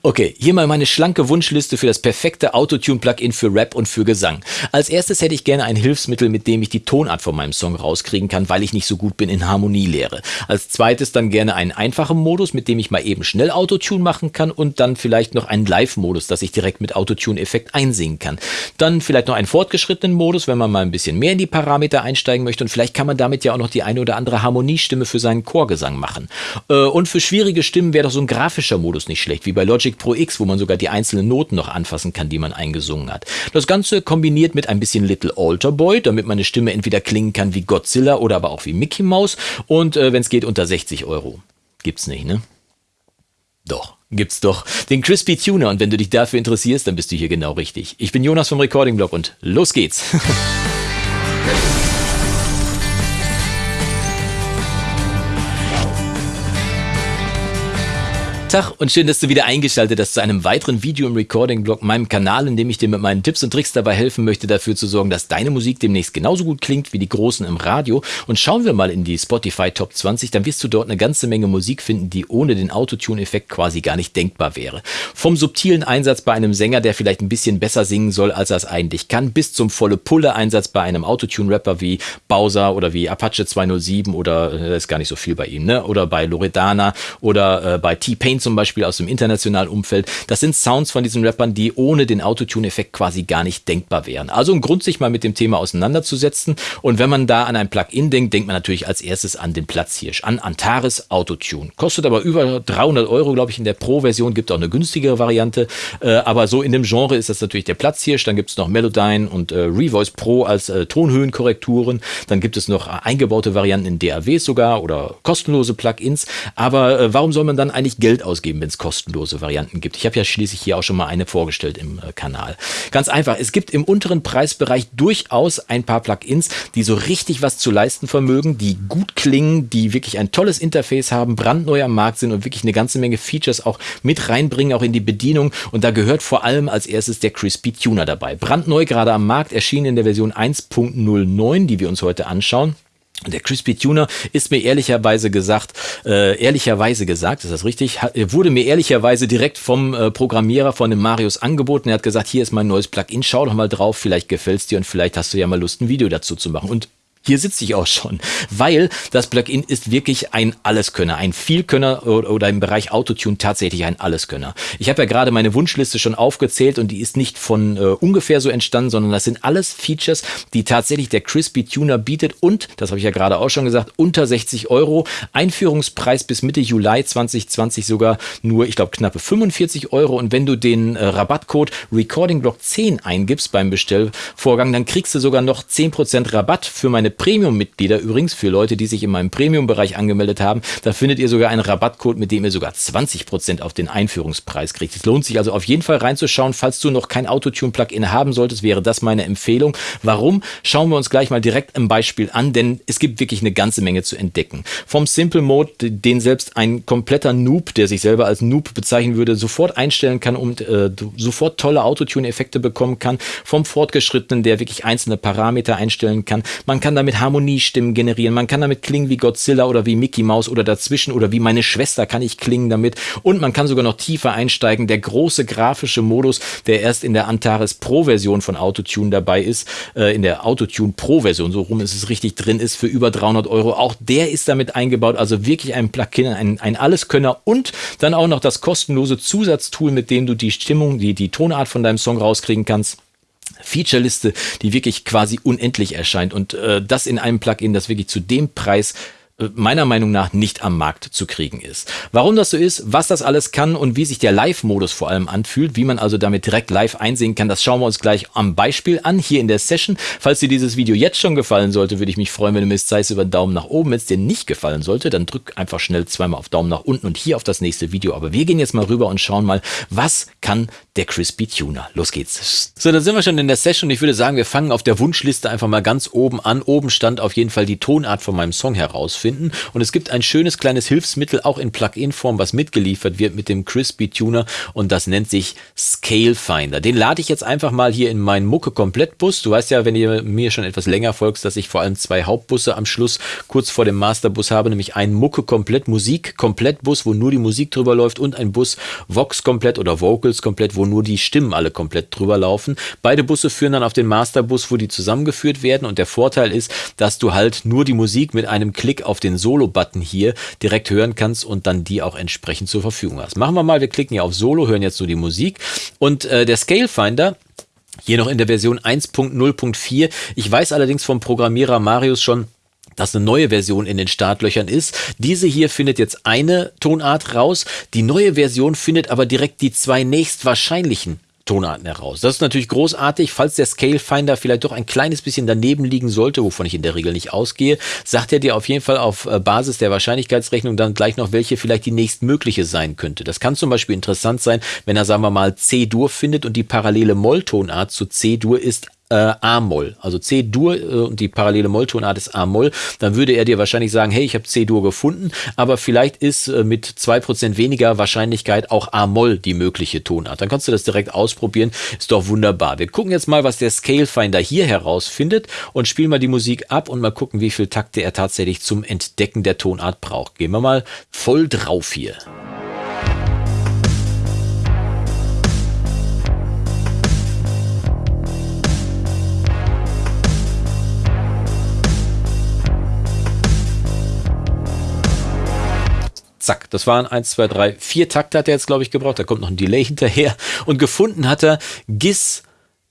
Okay, hier mal meine schlanke Wunschliste für das perfekte Autotune-Plugin für Rap und für Gesang. Als erstes hätte ich gerne ein Hilfsmittel, mit dem ich die Tonart von meinem Song rauskriegen kann, weil ich nicht so gut bin in Harmonielehre. Als zweites dann gerne einen einfachen Modus, mit dem ich mal eben schnell Autotune machen kann und dann vielleicht noch einen Live-Modus, dass ich direkt mit Autotune-Effekt einsingen kann. Dann vielleicht noch einen fortgeschrittenen Modus, wenn man mal ein bisschen mehr in die Parameter einsteigen möchte und vielleicht kann man damit ja auch noch die eine oder andere Harmoniestimme für seinen Chorgesang machen. Äh, und für schwierige Stimmen wäre doch so ein grafischer Modus nicht schlecht, wie bei Logic Logic Pro X, wo man sogar die einzelnen Noten noch anfassen kann, die man eingesungen hat. Das Ganze kombiniert mit ein bisschen Little Alter Boy, damit meine Stimme entweder klingen kann wie Godzilla oder aber auch wie Mickey Mouse und äh, wenn es geht unter 60 Euro. Gibt's nicht, ne? Doch, gibt's doch. Den Crispy Tuner und wenn du dich dafür interessierst, dann bist du hier genau richtig. Ich bin Jonas vom Recording Blog und los geht's. Tag und schön, dass du wieder eingeschaltet hast zu einem weiteren Video im Recording-Blog, meinem Kanal, in dem ich dir mit meinen Tipps und Tricks dabei helfen möchte, dafür zu sorgen, dass deine Musik demnächst genauso gut klingt wie die Großen im Radio. Und schauen wir mal in die Spotify Top 20, dann wirst du dort eine ganze Menge Musik finden, die ohne den Autotune-Effekt quasi gar nicht denkbar wäre. Vom subtilen Einsatz bei einem Sänger, der vielleicht ein bisschen besser singen soll, als er es eigentlich kann, bis zum volle Pulle-Einsatz bei einem Autotune-Rapper wie Bowser oder wie Apache 207 oder, äh, das ist gar nicht so viel bei ihm, ne? Oder bei Loredana oder äh, bei T-Pain Kane zum Beispiel aus dem internationalen Umfeld. Das sind Sounds von diesen Rappern, die ohne den Autotune-Effekt quasi gar nicht denkbar wären. Also ein Grund, sich mal mit dem Thema auseinanderzusetzen. Und wenn man da an ein Plugin denkt, denkt man natürlich als erstes an den Platzhirsch, an Antares Autotune. Kostet aber über 300 Euro, glaube ich, in der Pro-Version. Gibt auch eine günstigere Variante. Äh, aber so in dem Genre ist das natürlich der Platzhirsch. Dann gibt es noch Melodyne und äh, Revoice Pro als äh, Tonhöhenkorrekturen. Dann gibt es noch eingebaute Varianten in DAWs sogar oder kostenlose Plugins. Aber äh, warum soll man dann eigentlich Geld ausgeben, wenn es kostenlose Varianten gibt. Ich habe ja schließlich hier auch schon mal eine vorgestellt im äh, Kanal. Ganz einfach, es gibt im unteren Preisbereich durchaus ein paar Plugins, die so richtig was zu leisten vermögen, die gut klingen, die wirklich ein tolles Interface haben, brandneu am Markt sind und wirklich eine ganze Menge Features auch mit reinbringen, auch in die Bedienung. Und da gehört vor allem als erstes der Crispy Tuner dabei. Brandneu gerade am Markt, erschienen in der Version 1.09, die wir uns heute anschauen. Der Crispy Tuner ist mir ehrlicherweise gesagt, äh, ehrlicherweise gesagt, ist das richtig, wurde mir ehrlicherweise direkt vom äh, Programmierer von dem Marius angeboten. Er hat gesagt, hier ist mein neues Plugin, schau doch mal drauf, vielleicht gefällt's dir und vielleicht hast du ja mal Lust, ein Video dazu zu machen. Und hier sitze ich auch schon, weil das Plugin ist wirklich ein Alleskönner, ein Vielkönner oder im Bereich Autotune tatsächlich ein Alleskönner. Ich habe ja gerade meine Wunschliste schon aufgezählt und die ist nicht von äh, ungefähr so entstanden, sondern das sind alles Features, die tatsächlich der Crispy Tuner bietet und, das habe ich ja gerade auch schon gesagt, unter 60 Euro. Einführungspreis bis Mitte Juli 2020 sogar nur, ich glaube, knappe 45 Euro und wenn du den äh, Rabattcode RecordingBlock 10 eingibst beim Bestellvorgang, dann kriegst du sogar noch 10% Rabatt für meine Premium-Mitglieder, übrigens für Leute, die sich in meinem Premium-Bereich angemeldet haben, da findet ihr sogar einen Rabattcode, mit dem ihr sogar 20% auf den Einführungspreis kriegt. Es lohnt sich also auf jeden Fall reinzuschauen. Falls du noch kein Autotune-Plugin haben solltest, wäre das meine Empfehlung. Warum? Schauen wir uns gleich mal direkt im Beispiel an, denn es gibt wirklich eine ganze Menge zu entdecken. Vom Simple Mode, den selbst ein kompletter Noob, der sich selber als Noob bezeichnen würde, sofort einstellen kann und äh, sofort tolle Autotune-Effekte bekommen kann. Vom Fortgeschrittenen, der wirklich einzelne Parameter einstellen kann. Man kann damit Harmoniestimmen generieren, man kann damit klingen wie Godzilla oder wie Mickey Mouse oder dazwischen oder wie meine Schwester kann ich klingen damit und man kann sogar noch tiefer einsteigen. Der große grafische Modus, der erst in der Antares Pro Version von Autotune dabei ist, äh, in der Autotune Pro Version, so rum ist es richtig drin, ist für über 300 Euro. Auch der ist damit eingebaut, also wirklich ein Plugin, ein, ein Alleskönner und dann auch noch das kostenlose Zusatztool, mit dem du die Stimmung, die, die Tonart von deinem Song rauskriegen kannst. Featureliste, die wirklich quasi unendlich erscheint. Und äh, das in einem Plugin, das wirklich zu dem Preis meiner Meinung nach nicht am Markt zu kriegen ist. Warum das so ist, was das alles kann und wie sich der Live-Modus vor allem anfühlt, wie man also damit direkt live einsehen kann, das schauen wir uns gleich am Beispiel an, hier in der Session. Falls dir dieses Video jetzt schon gefallen sollte, würde ich mich freuen, wenn du mir zeigst über Daumen nach oben. Wenn es dir nicht gefallen sollte, dann drück einfach schnell zweimal auf Daumen nach unten und hier auf das nächste Video. Aber wir gehen jetzt mal rüber und schauen mal, was kann kann der Crispy Tuner. Los geht's. So, dann sind wir schon in der Session. Ich würde sagen, wir fangen auf der Wunschliste einfach mal ganz oben an. Oben stand auf jeden Fall die Tonart von meinem Song herausfinden. Und es gibt ein schönes kleines Hilfsmittel, auch in Plugin-Form, was mitgeliefert wird mit dem Crispy Tuner. Und das nennt sich Scale Finder. Den lade ich jetzt einfach mal hier in meinen Mucke-Komplettbus. Du weißt ja, wenn ihr mir schon etwas länger folgst, dass ich vor allem zwei Hauptbusse am Schluss kurz vor dem Masterbus habe, nämlich einen Mucke-Komplett, Musik-Komplettbus, wo nur die Musik drüber läuft und ein Bus Vox-Komplett oder Vocals-Komplett, wo nur die Stimmen alle komplett drüber laufen. Beide Busse führen dann auf den Masterbus, wo die zusammengeführt werden und der Vorteil ist, dass du halt nur die Musik mit einem Klick auf den Solo-Button hier direkt hören kannst und dann die auch entsprechend zur Verfügung hast. Machen wir mal, wir klicken hier auf Solo, hören jetzt nur die Musik und äh, der Scale Finder hier noch in der Version 1.0.4. Ich weiß allerdings vom Programmierer Marius schon, dass eine neue Version in den Startlöchern ist. Diese hier findet jetzt eine Tonart raus. Die neue Version findet aber direkt die zwei nächstwahrscheinlichen Tonarten heraus. Das ist natürlich großartig. Falls der Scale Finder vielleicht doch ein kleines bisschen daneben liegen sollte, wovon ich in der Regel nicht ausgehe, sagt er dir auf jeden Fall auf äh, Basis der Wahrscheinlichkeitsrechnung dann gleich noch, welche vielleicht die nächstmögliche sein könnte. Das kann zum Beispiel interessant sein, wenn er, sagen wir mal, C-Dur findet und die parallele Molltonart zu C-Dur ist äh, A-Moll, also C-Dur äh, und die parallele Molltonart ist A-Moll, dann würde er dir wahrscheinlich sagen, hey, ich habe C-Dur gefunden, aber vielleicht ist äh, mit zwei Prozent weniger Wahrscheinlichkeit auch A-Moll die mögliche Tonart. Dann kannst du das direkt ausprobieren, ist doch wunderbar. Wir gucken jetzt mal, was der Scale Finder hier herausfindet und spielen mal die Musik ab und mal gucken, wie viel Takte er tatsächlich zum Entdecken der Tonart braucht. Gehen wir mal voll drauf hier. Zack, das waren eins, zwei, drei, vier Takte hat er jetzt, glaube ich, gebraucht. Da kommt noch ein Delay hinterher. Und gefunden hat er GIS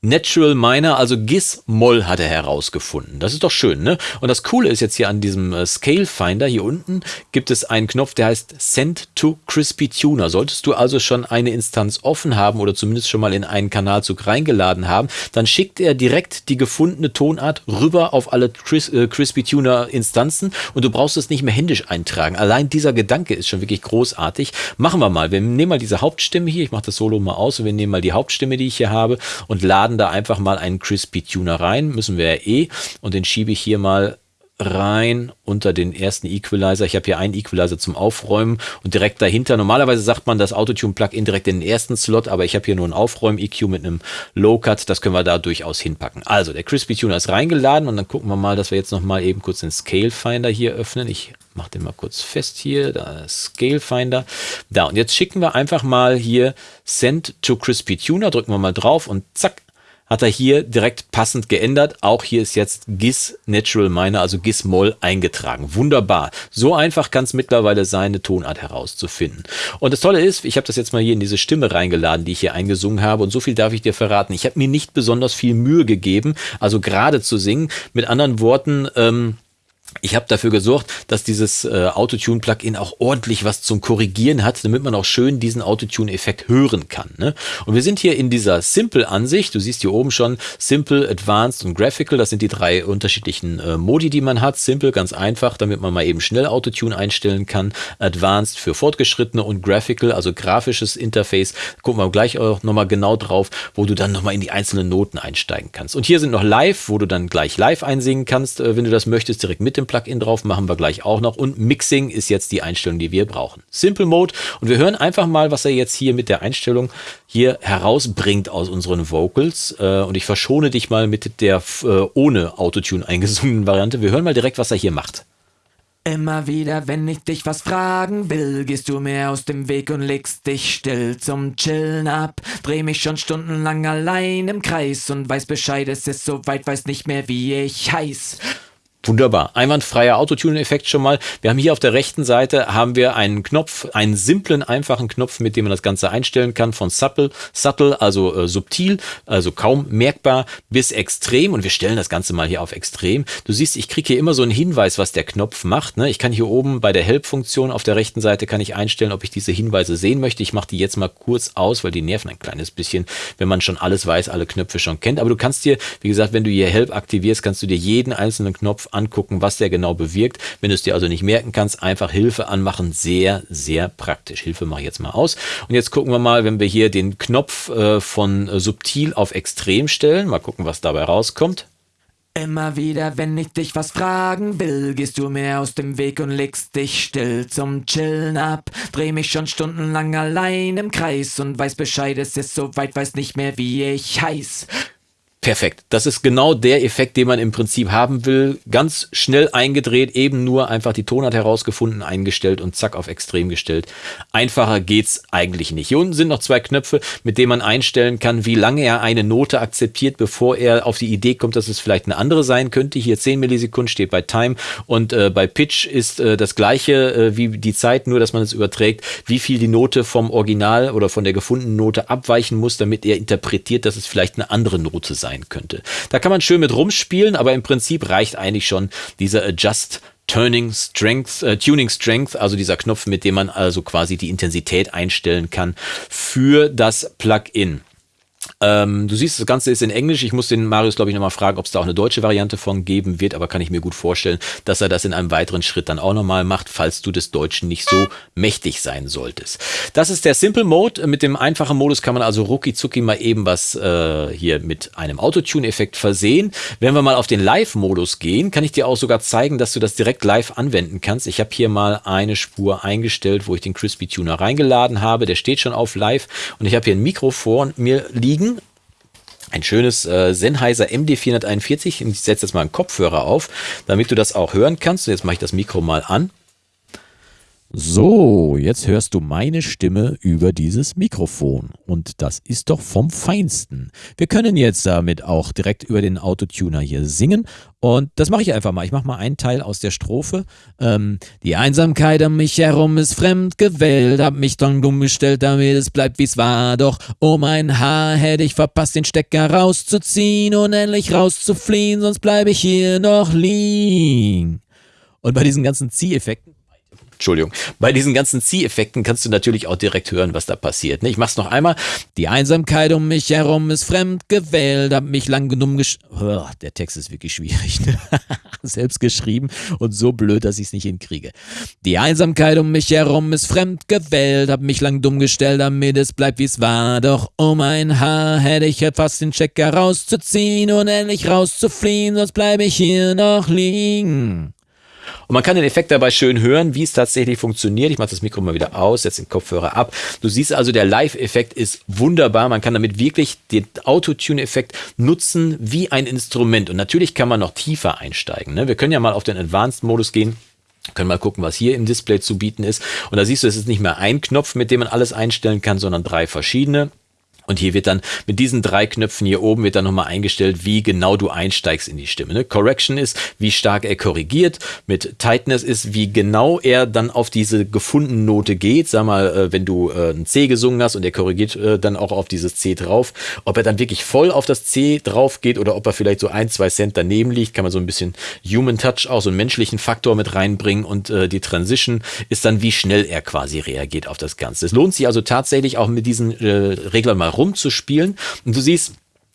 Natural Minor, also Gis-Moll hat er herausgefunden. Das ist doch schön, ne? Und das Coole ist jetzt hier an diesem äh, Scale Finder, hier unten gibt es einen Knopf, der heißt Send to Crispy Tuner. Solltest du also schon eine Instanz offen haben oder zumindest schon mal in einen Kanalzug reingeladen haben, dann schickt er direkt die gefundene Tonart rüber auf alle Cris äh, Crispy Tuner Instanzen und du brauchst es nicht mehr händisch eintragen. Allein dieser Gedanke ist schon wirklich großartig. Machen wir mal. Wir nehmen mal diese Hauptstimme hier. Ich mache das Solo mal aus und wir nehmen mal die Hauptstimme, die ich hier habe und laden laden da einfach mal einen Crispy Tuner rein, müssen wir ja eh. Und den schiebe ich hier mal rein unter den ersten Equalizer. Ich habe hier einen Equalizer zum Aufräumen und direkt dahinter. Normalerweise sagt man das Autotune-Plugin direkt in den ersten Slot, aber ich habe hier nur einen Aufräum-EQ mit einem Low-Cut. Das können wir da durchaus hinpacken. Also, der Crispy Tuner ist reingeladen und dann gucken wir mal, dass wir jetzt nochmal eben kurz den Scale Finder hier öffnen. Ich mache den mal kurz fest hier, da Scale Finder. Da, und jetzt schicken wir einfach mal hier Send to Crispy Tuner, drücken wir mal drauf und zack, hat er hier direkt passend geändert. Auch hier ist jetzt GIS Natural Minor, also GIS Moll eingetragen. Wunderbar. So einfach kann es mittlerweile sein, eine Tonart herauszufinden. Und das Tolle ist, ich habe das jetzt mal hier in diese Stimme reingeladen, die ich hier eingesungen habe. Und so viel darf ich dir verraten. Ich habe mir nicht besonders viel Mühe gegeben, also gerade zu singen. Mit anderen Worten, ähm, ich habe dafür gesorgt, dass dieses äh, Autotune-Plugin auch ordentlich was zum Korrigieren hat, damit man auch schön diesen Autotune-Effekt hören kann. Ne? Und wir sind hier in dieser Simple-Ansicht. Du siehst hier oben schon Simple, Advanced und Graphical. Das sind die drei unterschiedlichen äh, Modi, die man hat. Simple, ganz einfach, damit man mal eben schnell Autotune einstellen kann. Advanced für Fortgeschrittene und Graphical, also grafisches Interface. Gucken wir gleich auch nochmal genau drauf, wo du dann nochmal in die einzelnen Noten einsteigen kannst. Und hier sind noch Live, wo du dann gleich live einsingen kannst, äh, wenn du das möchtest, direkt mit dem Plugin drauf, machen wir gleich auch noch. Und Mixing ist jetzt die Einstellung, die wir brauchen. Simple Mode. Und wir hören einfach mal, was er jetzt hier mit der Einstellung hier herausbringt aus unseren Vocals. Äh, und ich verschone dich mal mit der äh, ohne Autotune eingesungenen Variante. Wir hören mal direkt, was er hier macht. Immer wieder, wenn ich dich was fragen will, gehst du mir aus dem Weg und legst dich still zum Chillen ab. Dreh mich schon stundenlang allein im Kreis und weiß Bescheid, es ist so weit, weiß nicht mehr, wie ich heiß. Wunderbar. Einwandfreier Autotune-Effekt schon mal. Wir haben hier auf der rechten Seite haben wir einen Knopf, einen simplen, einfachen Knopf, mit dem man das Ganze einstellen kann, von subtle, subtle also äh, subtil, also kaum merkbar, bis extrem. Und wir stellen das Ganze mal hier auf extrem. Du siehst, ich kriege hier immer so einen Hinweis, was der Knopf macht. Ne? Ich kann hier oben bei der Help-Funktion auf der rechten Seite kann ich einstellen, ob ich diese Hinweise sehen möchte. Ich mache die jetzt mal kurz aus, weil die nerven ein kleines bisschen, wenn man schon alles weiß, alle Knöpfe schon kennt. Aber du kannst dir, wie gesagt, wenn du hier Help aktivierst, kannst du dir jeden einzelnen Knopf angucken, was der genau bewirkt. Wenn du es dir also nicht merken kannst, einfach Hilfe anmachen. Sehr, sehr praktisch. Hilfe mache ich jetzt mal aus. Und jetzt gucken wir mal, wenn wir hier den Knopf äh, von äh, subtil auf extrem stellen. Mal gucken, was dabei rauskommt. Immer wieder, wenn ich dich was fragen will, gehst du mir aus dem Weg und legst dich still zum Chillen ab. Dreh mich schon stundenlang allein im Kreis und weiß Bescheid, es ist so weit, weiß nicht mehr, wie ich heiß. Perfekt. Das ist genau der Effekt, den man im Prinzip haben will. Ganz schnell eingedreht, eben nur einfach die Tonart herausgefunden, eingestellt und zack auf extrem gestellt. Einfacher geht's eigentlich nicht. Hier unten sind noch zwei Knöpfe, mit denen man einstellen kann, wie lange er eine Note akzeptiert, bevor er auf die Idee kommt, dass es vielleicht eine andere sein könnte. Hier 10 Millisekunden steht bei Time und äh, bei Pitch ist äh, das gleiche äh, wie die Zeit, nur dass man es überträgt, wie viel die Note vom Original oder von der gefundenen Note abweichen muss, damit er interpretiert, dass es vielleicht eine andere Note sein sein könnte. Da kann man schön mit rumspielen, aber im Prinzip reicht eigentlich schon dieser Adjust Turning Strength, äh, Tuning Strength, also dieser Knopf, mit dem man also quasi die Intensität einstellen kann für das Plugin. Ähm, du siehst, das Ganze ist in Englisch. Ich muss den Marius, glaube ich, nochmal fragen, ob es da auch eine deutsche Variante von geben wird, aber kann ich mir gut vorstellen, dass er das in einem weiteren Schritt dann auch nochmal macht, falls du des Deutschen nicht so mächtig sein solltest. Das ist der Simple Mode. Mit dem einfachen Modus kann man also rucki zucki mal eben was äh, hier mit einem Autotune-Effekt versehen. Wenn wir mal auf den Live-Modus gehen, kann ich dir auch sogar zeigen, dass du das direkt live anwenden kannst. Ich habe hier mal eine Spur eingestellt, wo ich den Crispy Tuner reingeladen habe. Der steht schon auf live und ich habe hier ein Mikro vor mir liegen ein schönes äh, Sennheiser MD441. Ich setze jetzt mal einen Kopfhörer auf, damit du das auch hören kannst. Und jetzt mache ich das Mikro mal an. So, jetzt hörst du meine Stimme über dieses Mikrofon und das ist doch vom Feinsten. Wir können jetzt damit auch direkt über den Autotuner hier singen und das mache ich einfach mal. Ich mache mal einen Teil aus der Strophe. Ähm, die Einsamkeit um mich herum ist fremd gewählt, hab mich dann dumm gestellt, damit es bleibt wie's war. Doch oh mein Haar hätte ich verpasst, den Stecker rauszuziehen und endlich rauszufliehen, sonst bleibe ich hier noch liegen. Und bei diesen ganzen Zieheffekten Entschuldigung. Bei diesen ganzen Zieheffekten kannst du natürlich auch direkt hören, was da passiert. Ne? Ich mach's noch einmal. Die Einsamkeit um mich herum ist fremd gewählt, hab mich lang genug gesch... Oh, der Text ist wirklich schwierig. Ne? Selbst geschrieben und so blöd, dass ich's nicht hinkriege. Die Einsamkeit um mich herum ist fremd gewählt, hab mich lang dumm gestellt, damit es bleibt, wie's war. Doch um ein Haar hätte ich fast den Checker rauszuziehen und endlich rauszufliehen, sonst bleibe ich hier noch liegen. Und man kann den Effekt dabei schön hören, wie es tatsächlich funktioniert. Ich mache das Mikro mal wieder aus, setze den Kopfhörer ab. Du siehst also, der Live-Effekt ist wunderbar. Man kann damit wirklich den Autotune-Effekt nutzen wie ein Instrument. Und natürlich kann man noch tiefer einsteigen. Ne? Wir können ja mal auf den Advanced-Modus gehen. Können mal gucken, was hier im Display zu bieten ist. Und da siehst du, es ist nicht mehr ein Knopf, mit dem man alles einstellen kann, sondern drei verschiedene. Und hier wird dann mit diesen drei Knöpfen hier oben wird dann nochmal eingestellt, wie genau du einsteigst in die Stimme. Ne? Correction ist, wie stark er korrigiert. Mit Tightness ist, wie genau er dann auf diese gefundene Note geht. Sag mal, äh, wenn du äh, ein C gesungen hast und er korrigiert äh, dann auch auf dieses C drauf. Ob er dann wirklich voll auf das C drauf geht oder ob er vielleicht so ein, zwei Cent daneben liegt, kann man so ein bisschen Human Touch, auch so einen menschlichen Faktor mit reinbringen. Und die Transition ist dann, wie schnell er quasi reagiert auf das Ganze. Es lohnt sich also tatsächlich auch mit diesen Reglern mal rumzuspielen. Und du siehst,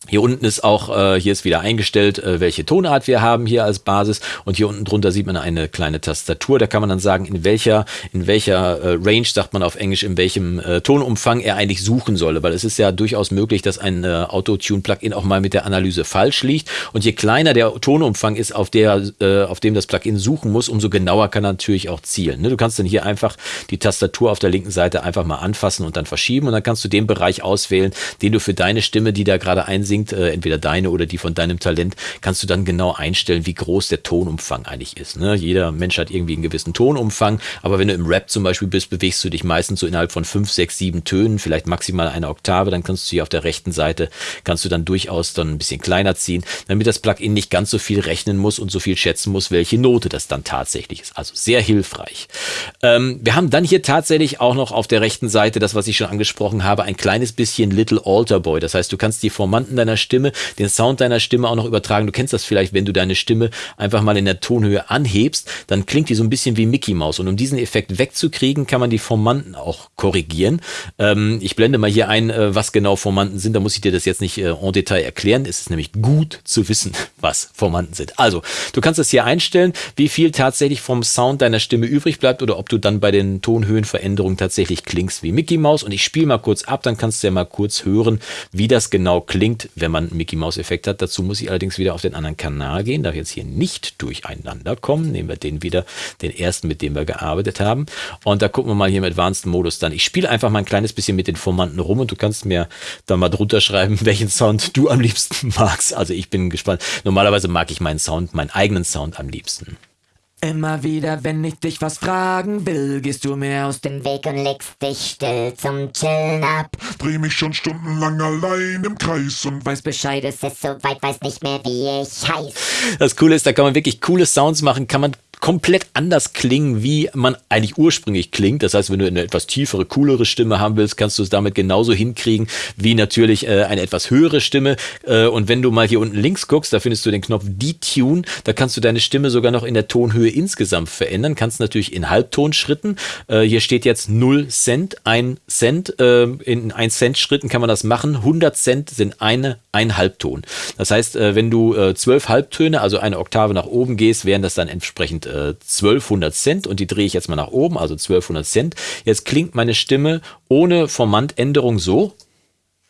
hier unten ist auch, äh, hier ist wieder eingestellt, äh, welche Tonart wir haben hier als Basis und hier unten drunter sieht man eine kleine Tastatur. Da kann man dann sagen, in welcher, in welcher äh, Range, sagt man auf Englisch, in welchem äh, Tonumfang er eigentlich suchen solle, weil es ist ja durchaus möglich, dass ein äh, Autotune-Plugin auch mal mit der Analyse falsch liegt und je kleiner der Tonumfang ist, auf, der, äh, auf dem das Plugin suchen muss, umso genauer kann er natürlich auch zielen. Ne? Du kannst dann hier einfach die Tastatur auf der linken Seite einfach mal anfassen und dann verschieben und dann kannst du den Bereich auswählen, den du für deine Stimme, die da gerade einsiehst, singt, äh, entweder deine oder die von deinem Talent, kannst du dann genau einstellen, wie groß der Tonumfang eigentlich ist. Ne? Jeder Mensch hat irgendwie einen gewissen Tonumfang, aber wenn du im Rap zum Beispiel bist, bewegst du dich meistens so innerhalb von fünf, sechs, sieben Tönen, vielleicht maximal eine Oktave, dann kannst du hier auf der rechten Seite, kannst du dann durchaus dann ein bisschen kleiner ziehen, damit das Plugin nicht ganz so viel rechnen muss und so viel schätzen muss, welche Note das dann tatsächlich ist. Also sehr hilfreich. Ähm, wir haben dann hier tatsächlich auch noch auf der rechten Seite das, was ich schon angesprochen habe, ein kleines bisschen Little Alter Boy. Das heißt, du kannst die Formanten deiner Stimme, den Sound deiner Stimme auch noch übertragen. Du kennst das vielleicht, wenn du deine Stimme einfach mal in der Tonhöhe anhebst, dann klingt die so ein bisschen wie Mickey Mouse. Und um diesen Effekt wegzukriegen, kann man die Formanten auch korrigieren. Ähm, ich blende mal hier ein, äh, was genau Formanten sind. Da muss ich dir das jetzt nicht äh, en Detail erklären. Es ist nämlich gut zu wissen, was Formanten sind. Also, du kannst das hier einstellen, wie viel tatsächlich vom Sound deiner Stimme übrig bleibt oder ob du dann bei den Tonhöhenveränderungen tatsächlich klingst wie Mickey Mouse. Und ich spiele mal kurz ab, dann kannst du ja mal kurz hören, wie das genau klingt, wenn man Mickey Mouse Effekt hat. Dazu muss ich allerdings wieder auf den anderen Kanal gehen, darf jetzt hier nicht durcheinander kommen. Nehmen wir den wieder, den ersten, mit dem wir gearbeitet haben. Und da gucken wir mal hier im Advanced Modus dann. Ich spiele einfach mal ein kleines bisschen mit den Formanten rum und du kannst mir da mal drunter schreiben, welchen Sound du am liebsten magst. Also ich bin gespannt. Normalerweise mag ich meinen Sound, meinen eigenen Sound am liebsten. Immer wieder, wenn ich dich was fragen will, gehst du mir aus dem Weg und legst dich still zum Chillen ab. Dreh mich schon stundenlang allein im Kreis und Weiß Bescheid, es ist so weit, weiß nicht mehr, wie ich heiß. Das Coole ist, da kann man wirklich coole Sounds machen, kann man komplett anders klingen, wie man eigentlich ursprünglich klingt. Das heißt, wenn du eine etwas tiefere, coolere Stimme haben willst, kannst du es damit genauso hinkriegen wie natürlich äh, eine etwas höhere Stimme. Äh, und wenn du mal hier unten links guckst, da findest du den Knopf Detune. Da kannst du deine Stimme sogar noch in der Tonhöhe insgesamt verändern. Kannst natürlich in Halbtonschritten. Äh, hier steht jetzt 0 Cent, 1 Cent. Äh, in 1 Cent Schritten kann man das machen. 100 Cent sind eine, ein Halbton. Das heißt, äh, wenn du äh, zwölf Halbtöne, also eine Oktave nach oben gehst, wären das dann entsprechend 1200 Cent und die drehe ich jetzt mal nach oben, also 1200 Cent. Jetzt klingt meine Stimme ohne Formantänderung so.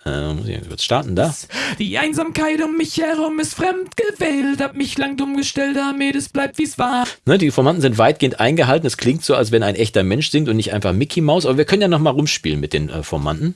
Äh, muss ich kurz starten da. Die Einsamkeit um mich herum ist fremd gewählt, hab mich lang dumm gestellt, damit es bleibt wie's war. Ne, die Formanten sind weitgehend eingehalten. Es klingt so, als wenn ein echter Mensch singt und nicht einfach Mickey Mouse. Aber wir können ja noch mal rumspielen mit den äh, Formanten.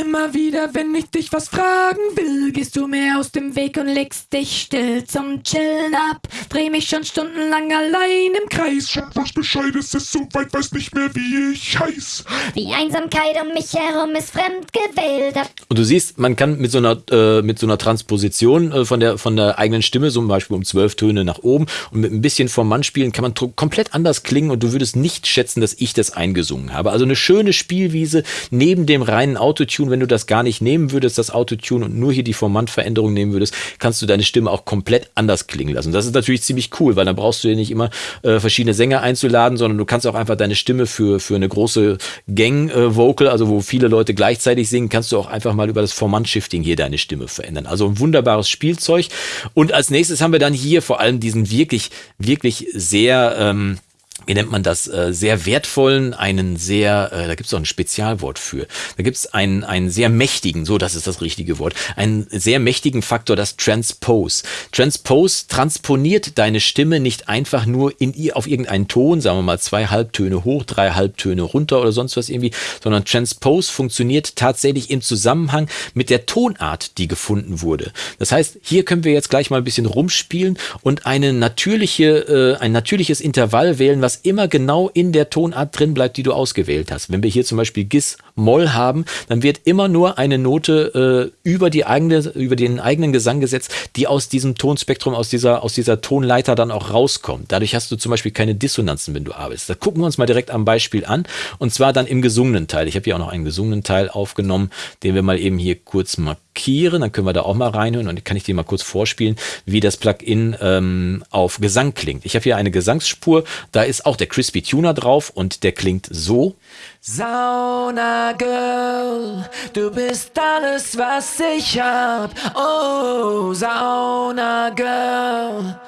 Immer wieder, wenn ich dich was fragen will, gehst du mir aus dem Weg und legst dich still zum Chillen ab. Dreh mich schon stundenlang allein im Kreis. schon weiß Bescheid, es ist so weit, weiß nicht mehr, wie ich heiß. Die Einsamkeit um mich herum ist fremd gewählt. Und du siehst, man kann mit so einer, äh, mit so einer Transposition äh, von, der, von der eigenen Stimme, zum Beispiel um zwölf Töne nach oben und mit ein bisschen vom Mann spielen, kann man komplett anders klingen und du würdest nicht schätzen, dass ich das eingesungen habe. Also eine schöne Spielwiese neben dem reinen Autotune. Wenn du das gar nicht nehmen würdest, das Autotune und nur hier die Formantveränderung nehmen würdest, kannst du deine Stimme auch komplett anders klingen lassen. Das ist natürlich ziemlich cool, weil dann brauchst du dir nicht immer äh, verschiedene Sänger einzuladen, sondern du kannst auch einfach deine Stimme für, für eine große Gang-Vocal, äh, also wo viele Leute gleichzeitig singen, kannst du auch einfach mal über das Formant-Shifting hier deine Stimme verändern. Also ein wunderbares Spielzeug. Und als nächstes haben wir dann hier vor allem diesen wirklich, wirklich sehr ähm, wie nennt man das, äh, sehr wertvollen, einen sehr, äh, da gibt es auch ein Spezialwort für, da gibt es einen, einen sehr mächtigen, so das ist das richtige Wort, einen sehr mächtigen Faktor, das Transpose. Transpose transponiert deine Stimme nicht einfach nur in ihr auf irgendeinen Ton, sagen wir mal zwei Halbtöne hoch, drei Halbtöne runter oder sonst was irgendwie, sondern Transpose funktioniert tatsächlich im Zusammenhang mit der Tonart, die gefunden wurde. Das heißt, hier können wir jetzt gleich mal ein bisschen rumspielen und eine natürliche, äh, ein natürliches Intervall wählen, was immer genau in der Tonart drin bleibt, die du ausgewählt hast. Wenn wir hier zum Beispiel Gis Moll haben, dann wird immer nur eine Note äh, über die eigene, über den eigenen Gesang gesetzt, die aus diesem Tonspektrum, aus dieser, aus dieser Tonleiter dann auch rauskommt. Dadurch hast du zum Beispiel keine Dissonanzen, wenn du arbeitest. Da gucken wir uns mal direkt am Beispiel an. Und zwar dann im gesungenen Teil. Ich habe hier auch noch einen gesungenen Teil aufgenommen, den wir mal eben hier kurz markieren. Dann können wir da auch mal reinhören und kann ich dir mal kurz vorspielen, wie das Plugin ähm, auf Gesang klingt. Ich habe hier eine Gesangsspur, da ist auch der Crispy Tuner drauf und der klingt so. Sauna Girl, du bist alles, was ich hab. Oh, Sauna Girl,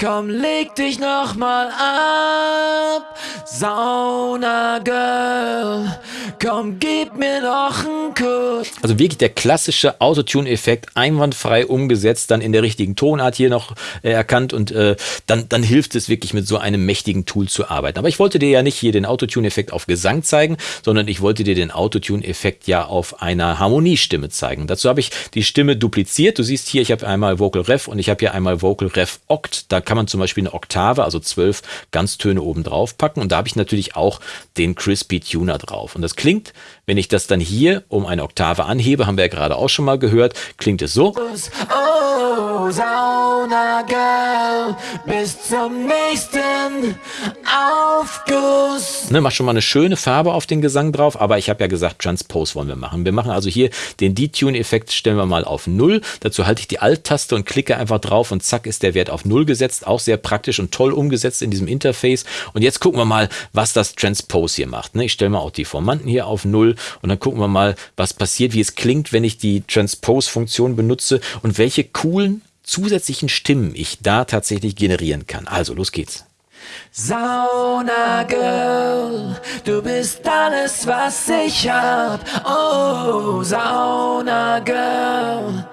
komm, leg dich noch mal ab. Sauna Girl, komm, gib mir noch einen Kuss. Also wirklich der klassische Autotune-Effekt, einwandfrei umgesetzt, dann in der richtigen Tonart hier noch äh, erkannt und äh, dann, dann hilft es wirklich mit so einem mächtigen Tool zu arbeiten. Aber ich wollte dir ja nicht hier den Autotune-Effekt auf Gesang zeigen, sondern ich wollte dir den Autotune-Effekt ja auf einer Harmoniestimme zeigen. Dazu habe ich die Stimme dupliziert. Du siehst hier, ich habe einmal Vocal Ref und ich habe hier einmal Vocal Ref Oct. Da kann man zum Beispiel eine Oktave, also zwölf Ganztöne oben drauf packen und da habe ich natürlich auch den Crispy Tuner drauf. Und das klingt, wenn ich das dann hier um eine Oktave anhebe, haben wir ja gerade auch schon mal gehört, klingt es so. Sauna Girl, bis zum nächsten Aufguss. Ne, mach schon mal eine schöne Farbe auf den Gesang drauf, aber ich habe ja gesagt, Transpose wollen wir machen. Wir machen also hier den Detune-Effekt, stellen wir mal auf 0. Dazu halte ich die Alt-Taste und klicke einfach drauf und zack ist der Wert auf 0 gesetzt. Auch sehr praktisch und toll umgesetzt in diesem Interface. Und jetzt gucken wir mal, was das Transpose hier macht. Ne, ich stelle mal auch die Formanten hier auf 0 und dann gucken wir mal, was passiert, wie es klingt, wenn ich die Transpose-Funktion benutze und welche coolen zusätzlichen Stimmen ich da tatsächlich generieren kann. Also, los geht's. Sauna Girl, du bist alles, was ich hab. Oh, Sauna Girl,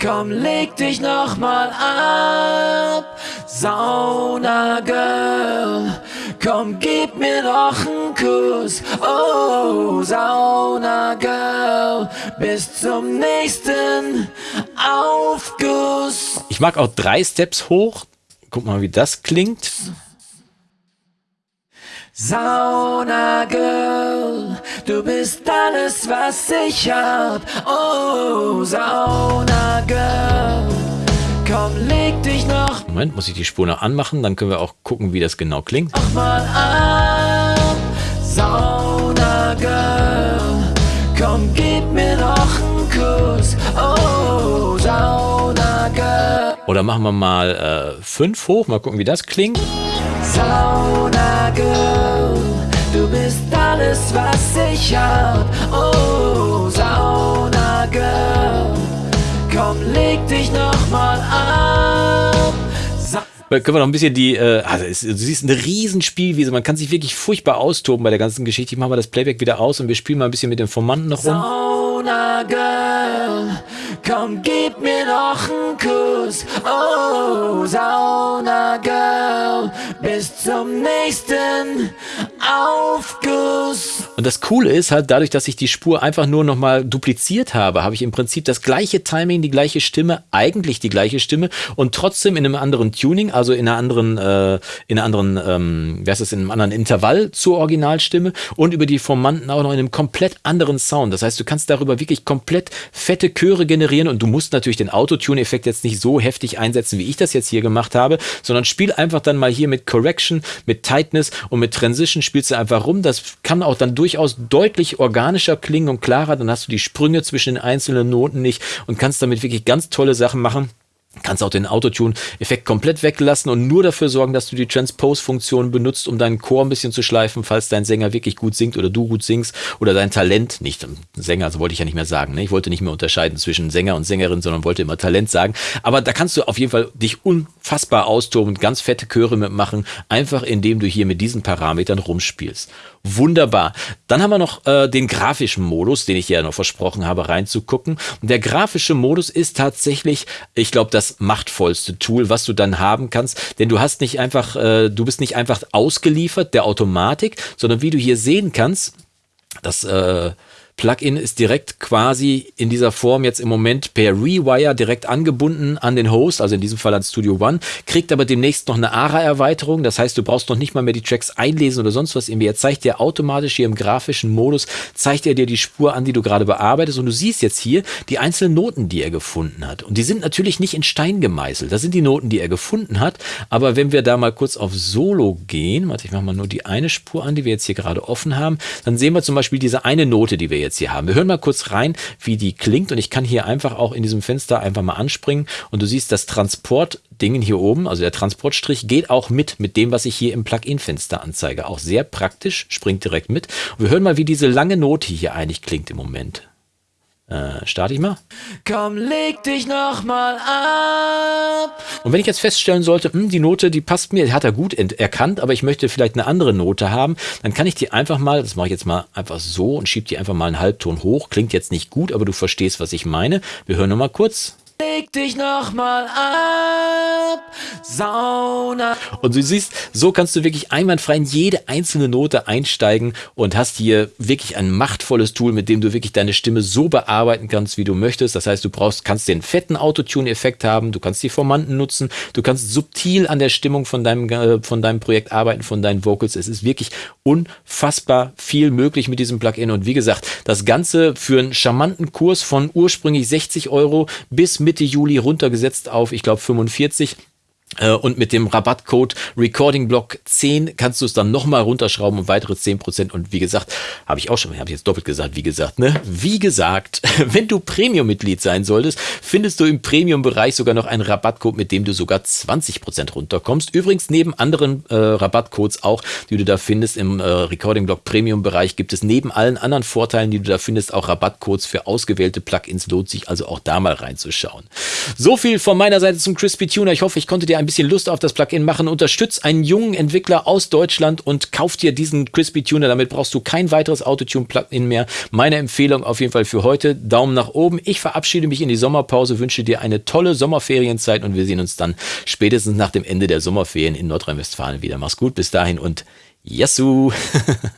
komm, leg dich noch mal ab. Sauna Girl, komm, gib mir noch einen Kuss. Oh, Sauna Girl, bis zum nächsten Aufguss. Ich mag auch drei Steps hoch. Guck mal, wie das klingt. Sauna Girl, du bist alles, was ich hab. Oh, Sauna Girl, komm, leg dich noch Moment, muss ich die Spur noch anmachen, dann können wir auch gucken, wie das genau klingt. mal ab. Sauna Girl, komm, gib mir noch einen Kuss. Oh, Sauna Girl, Oder machen wir mal 5 hoch, mal gucken, wie das klingt. Sauna Girl, du bist alles, was ich hab. Oh, Sauna Girl, komm, leg dich noch mal ab. Sa Können wir noch ein bisschen die, äh, also es, du siehst eine riesen Spielwiese, man kann sich wirklich furchtbar austoben bei der ganzen Geschichte. Ich mache mal das Playback wieder aus und wir spielen mal ein bisschen mit den Formanten noch rum. Sauna Girl, komm, gib mir noch einen Kuss. Oh, Sauna Girl, bis zum nächsten Aufguss. Und das Coole ist halt, dadurch, dass ich die Spur einfach nur nochmal dupliziert habe, habe ich im Prinzip das gleiche Timing, die gleiche Stimme, eigentlich die gleiche Stimme und trotzdem in einem anderen Tuning, also in einer anderen, äh, in einer anderen, ähm, wie heißt das, in einem anderen Intervall zur Originalstimme und über die Formanten auch noch in einem komplett anderen Sound. Das heißt, du kannst darüber wirklich komplett fette Chöre generieren und du musst natürlich den Autotune-Effekt jetzt nicht so heftig einsetzen, wie ich das jetzt hier gemacht habe, sondern spiel einfach dann mal hier mit Correction, mit Tightness und mit Transition spielst du einfach rum. Das kann auch dann durchaus deutlich organischer klingen und klarer. Dann hast du die Sprünge zwischen den einzelnen Noten nicht und kannst damit wirklich ganz tolle Sachen machen. Kannst auch den Autotune-Effekt komplett weglassen und nur dafür sorgen, dass du die Transpose-Funktion benutzt, um deinen Chor ein bisschen zu schleifen, falls dein Sänger wirklich gut singt oder du gut singst oder dein Talent, nicht Sänger, so wollte ich ja nicht mehr sagen. Ne? Ich wollte nicht mehr unterscheiden zwischen Sänger und Sängerin, sondern wollte immer Talent sagen. Aber da kannst du auf jeden Fall dich unfassbar austoben und ganz fette Chöre mitmachen, einfach indem du hier mit diesen Parametern rumspielst. Wunderbar. Dann haben wir noch äh, den grafischen Modus, den ich ja noch versprochen habe, reinzugucken. Und der grafische Modus ist tatsächlich, ich glaube, das machtvollste Tool, was du dann haben kannst. Denn du hast nicht einfach, äh, du bist nicht einfach ausgeliefert der Automatik, sondern wie du hier sehen kannst, das äh, Plugin ist direkt quasi in dieser Form jetzt im Moment per Rewire direkt angebunden an den Host, also in diesem Fall an Studio One, kriegt aber demnächst noch eine ARA-Erweiterung. Das heißt, du brauchst noch nicht mal mehr die Tracks einlesen oder sonst was. Er zeigt dir automatisch hier im grafischen Modus, zeigt er dir die Spur an, die du gerade bearbeitest. Und du siehst jetzt hier die einzelnen Noten, die er gefunden hat. Und die sind natürlich nicht in Stein gemeißelt. Das sind die Noten, die er gefunden hat. Aber wenn wir da mal kurz auf Solo gehen, warte, ich mache mal nur die eine Spur an, die wir jetzt hier gerade offen haben, dann sehen wir zum Beispiel diese eine Note, die wir jetzt hier haben. Wir hören mal kurz rein, wie die klingt und ich kann hier einfach auch in diesem Fenster einfach mal anspringen und du siehst das Transportdingen hier oben, also der Transportstrich geht auch mit, mit dem, was ich hier im Plugin-Fenster anzeige. Auch sehr praktisch, springt direkt mit. Und wir hören mal, wie diese lange Note hier eigentlich klingt im Moment. Äh, starte ich mal. Komm, leg dich noch mal ab. Und wenn ich jetzt feststellen sollte, hm, die Note, die passt mir, die hat er gut erkannt, aber ich möchte vielleicht eine andere Note haben, dann kann ich die einfach mal, das mache ich jetzt mal einfach so und schiebe die einfach mal einen Halbton hoch. Klingt jetzt nicht gut, aber du verstehst, was ich meine. Wir hören noch mal kurz. Leg dich noch mal ab. Sauna. Und du siehst, so kannst du wirklich einwandfrei in jede einzelne Note einsteigen und hast hier wirklich ein machtvolles Tool, mit dem du wirklich deine Stimme so bearbeiten kannst, wie du möchtest. Das heißt, du brauchst, kannst den fetten Autotune-Effekt haben, du kannst die Formanten nutzen, du kannst subtil an der Stimmung von deinem, äh, von deinem Projekt arbeiten, von deinen Vocals. Es ist wirklich unfassbar viel möglich mit diesem Plugin. Und wie gesagt, das Ganze für einen charmanten Kurs von ursprünglich 60 Euro bis Mitte Juli runtergesetzt auf, ich glaube, 45. Äh, und mit dem Rabattcode RecordingBlock 10 kannst du es dann nochmal runterschrauben um weitere 10%. Und wie gesagt, habe ich auch schon, habe ich jetzt doppelt gesagt, wie gesagt, ne? Wie gesagt, wenn du Premium-Mitglied sein solltest, findest du im Premium-Bereich sogar noch einen Rabattcode, mit dem du sogar 20% runterkommst. Übrigens neben anderen äh, Rabattcodes auch, die du da findest im äh, RecordingBlock Premium-Bereich, gibt es neben allen anderen Vorteilen, die du da findest, auch Rabattcodes für ausgewählte Plugins. Lohnt sich also auch da mal reinzuschauen. So viel von meiner Seite zum Crispy Tuner. Ich hoffe, ich konnte dir dir ein bisschen Lust auf das Plugin machen, unterstütz einen jungen Entwickler aus Deutschland und kauf dir diesen Crispy Tuner. Damit brauchst du kein weiteres Autotune-Plugin mehr. Meine Empfehlung auf jeden Fall für heute. Daumen nach oben. Ich verabschiede mich in die Sommerpause, wünsche dir eine tolle Sommerferienzeit und wir sehen uns dann spätestens nach dem Ende der Sommerferien in Nordrhein-Westfalen wieder. Mach's gut, bis dahin und Yassou!